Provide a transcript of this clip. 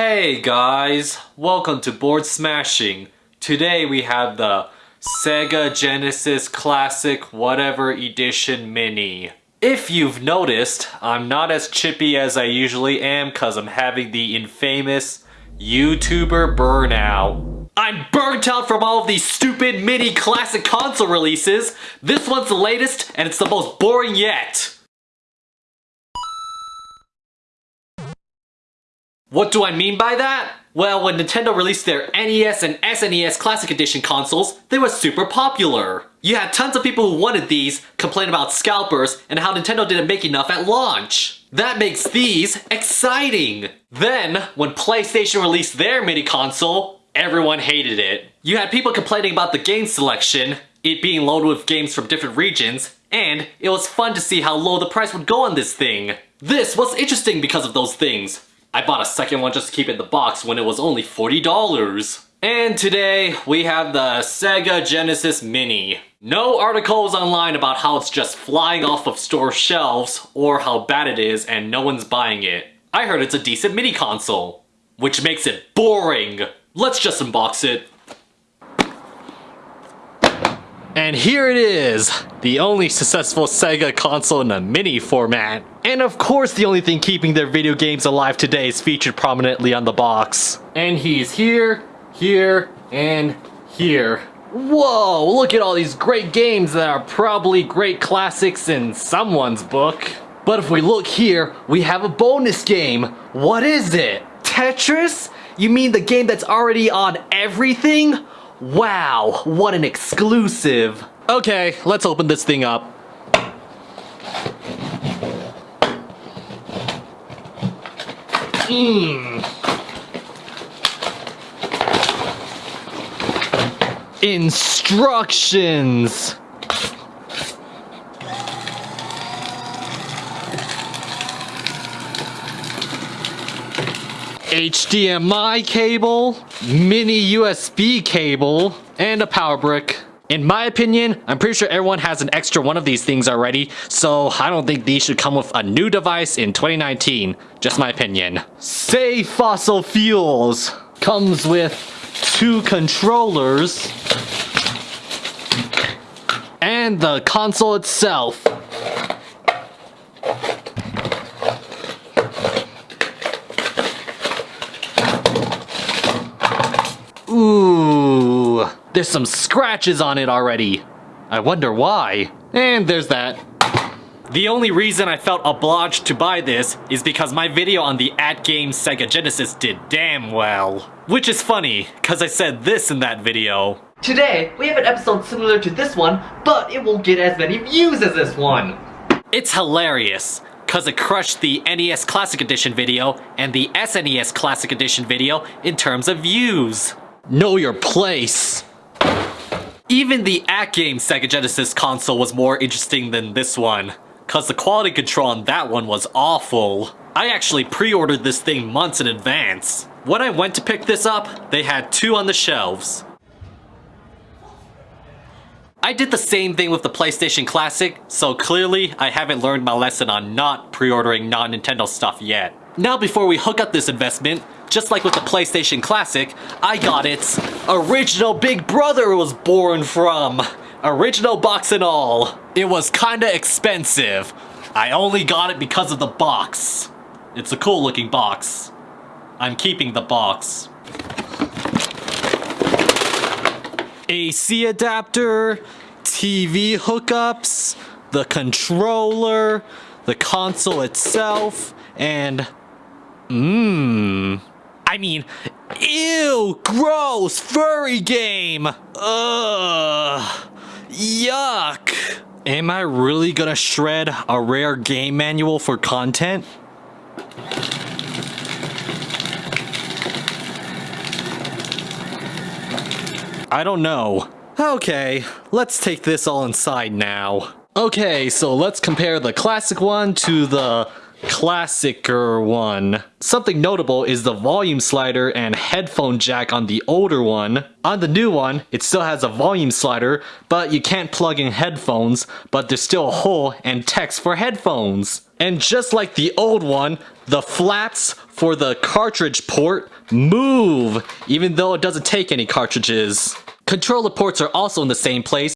Hey guys, welcome to Bored Smashing. Today we have the Sega Genesis Classic Whatever Edition Mini. If you've noticed, I'm not as chippy as I usually am cause I'm having the infamous YouTuber burnout. I'm burnt out from all of these stupid mini classic console releases. This one's the latest and it's the most boring yet. What do I mean by that? Well, when Nintendo released their NES and SNES Classic Edition consoles, they were super popular. You had tons of people who wanted these complain about scalpers and how Nintendo didn't make enough at launch. That makes these exciting! Then, when PlayStation released their mini console, everyone hated it. You had people complaining about the game selection, it being loaded with games from different regions, and it was fun to see how low the price would go on this thing. This was interesting because of those things. I bought a second one just to keep it in the box when it was only $40. And today, we have the Sega Genesis Mini. No articles online about how it's just flying off of store shelves or how bad it is and no one's buying it. I heard it's a decent mini console, which makes it boring. Let's just unbox it. And here it is, the only successful Sega console in a mini format. And of course the only thing keeping their video games alive today is featured prominently on the box. And he's here, here, and here. Whoa, look at all these great games that are probably great classics in someone's book. But if we look here, we have a bonus game. What is it? Tetris? You mean the game that's already on everything? Wow, what an exclusive. Okay, let's open this thing up. Mmm. Instructions. HDMI cable, mini USB cable, and a power brick. In my opinion, I'm pretty sure everyone has an extra one of these things already, so I don't think these should come with a new device in 2019. Just my opinion. Say Fossil Fuels comes with two controllers and the console itself. There's some scratches on it already. I wonder why. And there's that. The only reason I felt obliged to buy this is because my video on the At Game Sega Genesis did damn well. Which is funny, cause I said this in that video. Today, we have an episode similar to this one, but it won't get as many views as this one. It's hilarious, cause it crushed the NES Classic Edition video and the SNES Classic Edition video in terms of views. Know your place. Even the at-game Sega Genesis console was more interesting than this one, cause the quality control on that one was awful. I actually pre-ordered this thing months in advance. When I went to pick this up, they had two on the shelves. I did the same thing with the PlayStation Classic, so clearly I haven't learned my lesson on not pre-ordering non-Nintendo stuff yet. Now before we hook up this investment, just like with the PlayStation Classic, I got its original Big Brother was born from. Original box and all. It was kinda expensive. I only got it because of the box. It's a cool looking box. I'm keeping the box. AC adapter, TV hookups, the controller, the console itself, and mmm. I mean, ew, gross, furry game. Ugh, yuck. Am I really gonna shred a rare game manual for content? I don't know. Okay, let's take this all inside now. Okay, so let's compare the classic one to the classicer one. Something notable is the volume slider and headphone jack on the older one. On the new one, it still has a volume slider, but you can't plug in headphones, but there's still a hole and text for headphones. And just like the old one, the flaps for the cartridge port move, even though it doesn't take any cartridges. Controller ports are also in the same place,